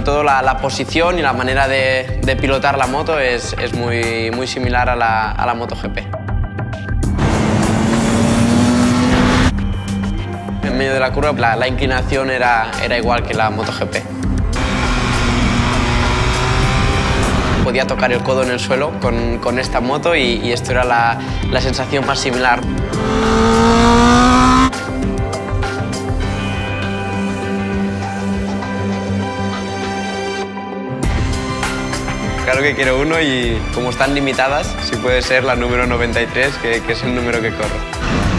sobre todo la, la posición y la manera de, de pilotar la moto es, es muy, muy similar a la, a la MotoGP. En medio de la curva la, la inclinación era, era igual que la MotoGP. Podía tocar el codo en el suelo con, con esta moto y, y esto era la, la sensación más similar. Claro que quiero uno y como están limitadas, si puede ser la número 93, que, que es el número que corro.